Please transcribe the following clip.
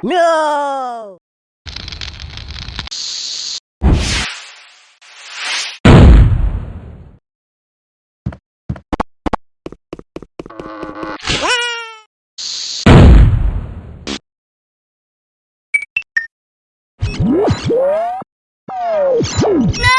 No! No!